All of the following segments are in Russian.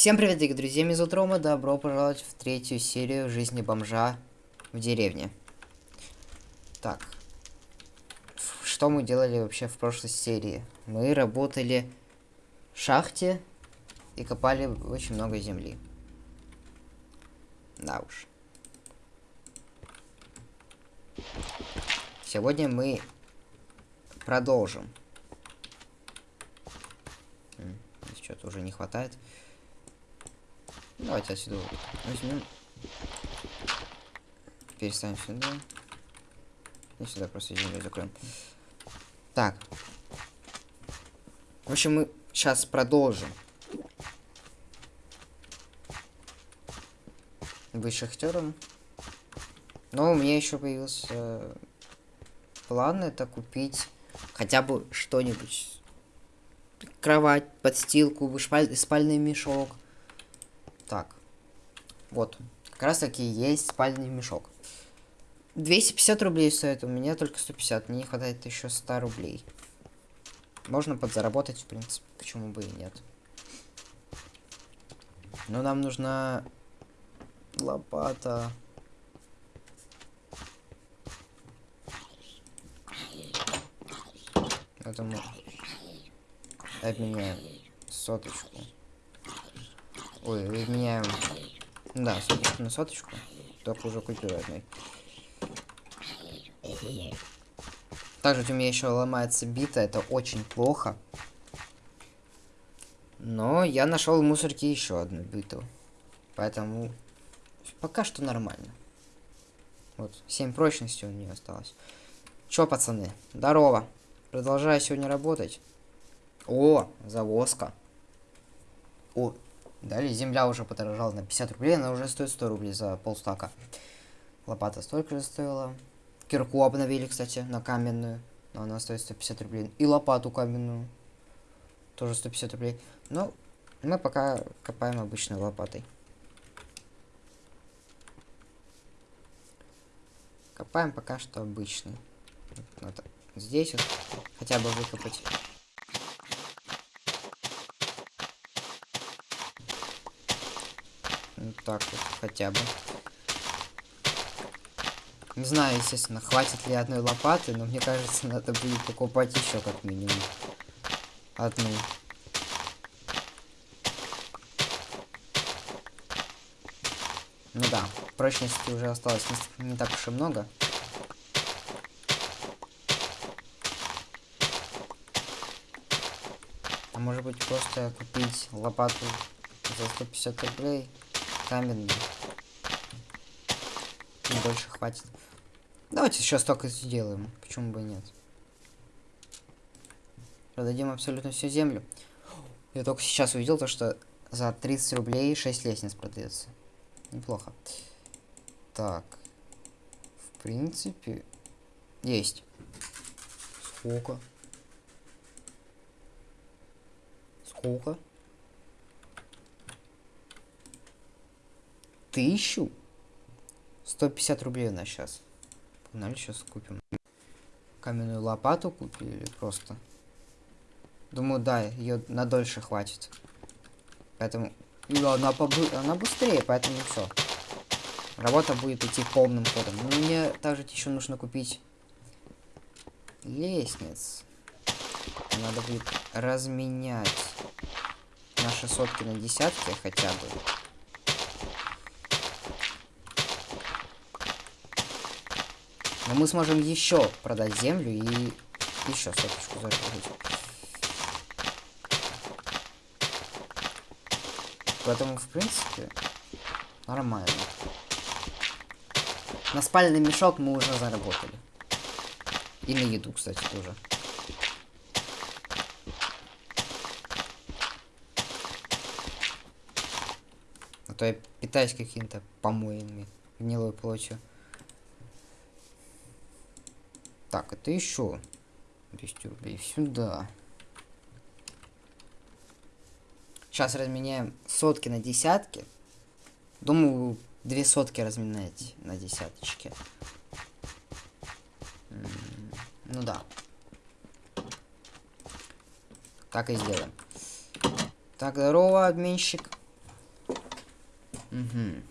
Всем привет, дорогие друзья, меня зовут Рома, добро пожаловать в третью серию жизни бомжа в деревне. Так, что мы делали вообще в прошлой серии? Мы работали в шахте и копали очень много земли. Да уж. Сегодня мы продолжим. Что-то уже не хватает. Давайте отсюда возьмем. Переставим сюда. И сюда просто землю закроем. Так. В общем, мы сейчас продолжим. Быть шахтером. Но у меня еще появился э, план это купить хотя бы что-нибудь. Кровать, подстилку, спаль спальный мешок. Так. Вот. Как раз таки есть спальный мешок. 250 рублей стоит, у меня только 150. Мне не хватает еще 100 рублей. Можно подзаработать, в принципе. Почему бы и нет. Но нам нужна лопата. Поэтому обменяем соточку. Ой, меняем... Да, на соточку. Только уже купил одной. Также у меня еще ломается бита, это очень плохо. Но я нашел в мусорке еще одну биту. Поэтому пока что нормально. Вот, 7 прочности у нее осталось. Чё, пацаны, здорово. Продолжаю сегодня работать. О, завозка. О, Далее земля уже подорожала на 50 рублей, она уже стоит 100 рублей за полстака. Лопата столько же стоила. Кирку обновили, кстати, на каменную. Но она стоит 150 рублей. И лопату каменную. Тоже 150 рублей. Но мы пока копаем обычной лопатой. Копаем пока что обычный. Вот здесь вот хотя бы выкопать. Вот так вот, хотя бы. Не знаю, естественно, хватит ли одной лопаты, но мне кажется, надо будет покупать еще как минимум. Одну. Ну да, прочности уже осталось не, не так уж и много. А может быть просто купить лопату за 150 рублей? Каменный. Больше хватит. Давайте сейчас только сделаем. Почему бы и нет? Продадим абсолютно всю землю. Я только сейчас увидел то, что за 30 рублей 6 лестниц продается. Неплохо. Так. В принципе, есть. Сколько? Сколько? Тысячу? 150 рублей у нас сейчас. Погнали, сейчас купим. Каменную лопату купили просто. Думаю, да, ее на дольше хватит. Поэтому... И она, побы... она быстрее, поэтому все. Работа будет идти полным ходом. Но мне также еще нужно купить лестниц. Надо будет разменять наши сотки на десятки хотя бы. Но мы сможем еще продать землю и еще соточку заработать. Поэтому, в принципе, нормально. На спальный мешок мы уже заработали. И на еду, кстати, тоже. А то я питаюсь какими-то помоями, гнилой плотью. Так, это еще 200 рублей сюда. Сейчас разменяем сотки на десятки. Думаю, две сотки разменять на десяточке. Ну да. Так и сделаем. Так, здорово, обменщик. Угу.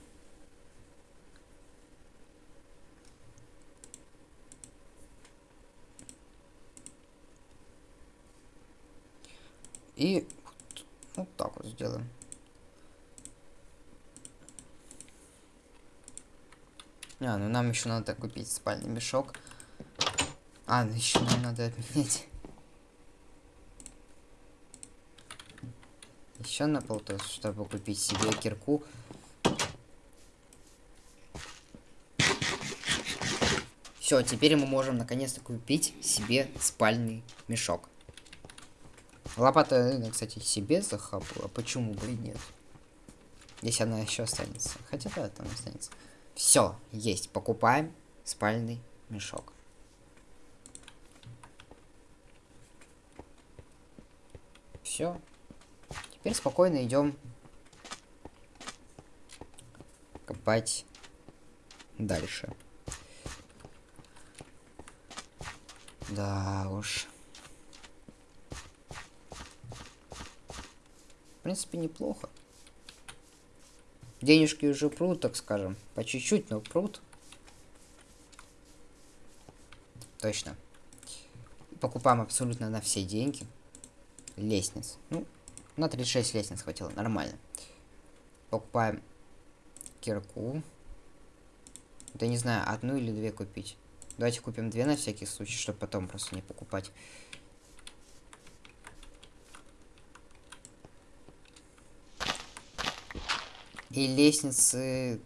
И вот так вот сделаем. А, ну нам еще надо купить спальный мешок. А, ну еще нам надо обменять. Еще на полтос, чтобы купить себе кирку. Все, теперь мы можем наконец-то купить себе спальный мешок. Лопата, кстати, себе захапала. Почему бы и нет? Если она еще останется. Хотя да, там останется. Все, есть. Покупаем спальный мешок. Все. Теперь спокойно идем копать дальше. Да уж. В принципе, неплохо. Денежки уже прут, так скажем. По чуть-чуть, но прут. Точно. Покупаем абсолютно на все деньги. Лестниц. Ну, на 36 лестниц хватило, нормально. Покупаем кирку. Да не знаю, одну или две купить. Давайте купим две на всякий случай, чтобы потом просто не покупать. И лестницы,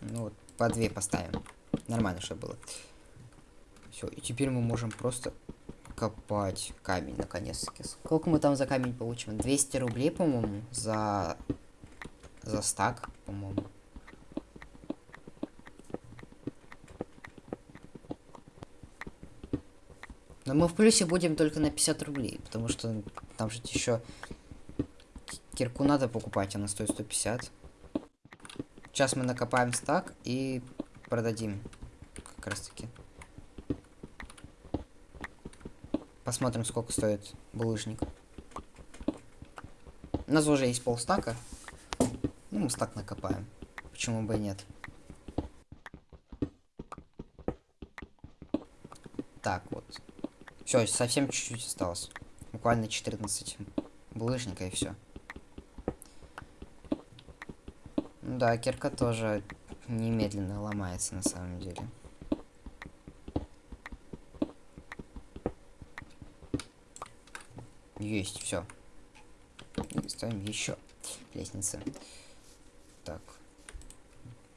ну, вот, по две поставим. Нормально, чтобы было. Все, и теперь мы можем просто копать камень, наконец-таки. Сколько мы там за камень получим? 200 рублей, по-моему, за... За стак, по-моему. Но мы в плюсе будем только на 50 рублей, потому что там же еще Кирку надо покупать, она стоит 150. Сейчас мы накопаем стак и продадим. Как раз таки. Посмотрим, сколько стоит булыжник. У нас уже есть полстака. Ну, мы стак накопаем. Почему бы и нет. Так, вот. Все, совсем чуть-чуть осталось. Буквально 14 булыжника и все. Да, кирка тоже немедленно ломается на самом деле. Есть, все. Ставим еще лестницы. Так.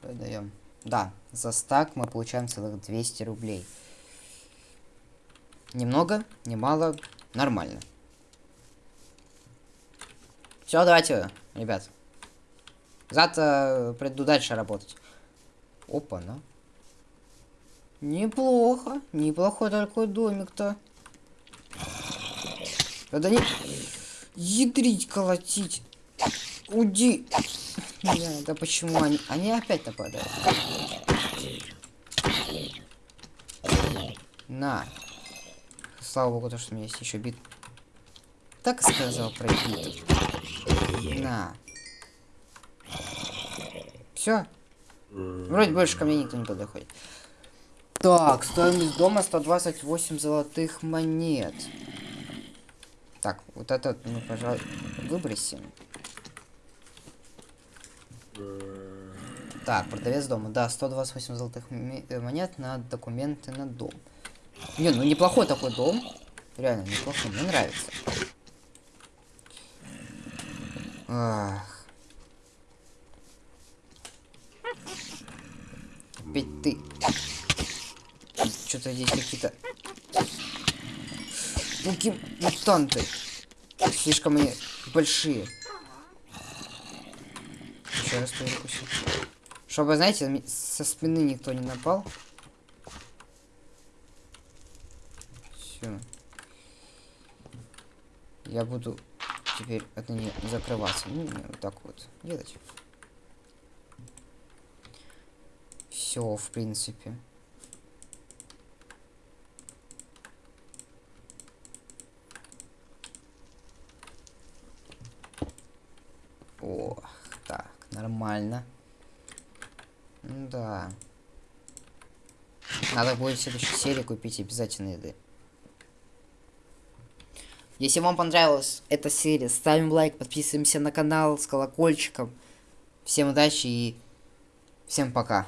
Продаем. Да, за стак мы получаем целых 200 рублей. Немного, немало, нормально. Все, давайте, ребят. Завтра приду дальше работать. Опа, на. Неплохо. Неплохой такой домик-то. Надо не... Ядрить, колотить. Уди. Не, да почему они... Они опять нападают. На. Слава богу, то, что у меня есть еще бит. Так сказал про бит. На. Все. Вроде больше ко мне никто не подходит. Так, стоимость дома 128 золотых монет. Так, вот этот мы, пожалуй, выбросим. Так, продавец дома. Да, 128 золотых э, монет на документы на дом. Не, ну неплохой такой дом. Реально неплохой, мне нравится. Ах. Опять ты. Что-то здесь какие-то... Пуки мутанты. Слишком они большие. Еще раз перекусил. Чтобы, знаете, со спины никто не напал. Все. Я буду теперь это не закрываться. Ну, вот так вот делать. Все, в принципе. О, так, Нормально. Да. Надо будет в следующей серии купить обязательно еды. Если вам понравилась эта серия, ставим лайк, подписываемся на канал с колокольчиком. Всем удачи и всем пока.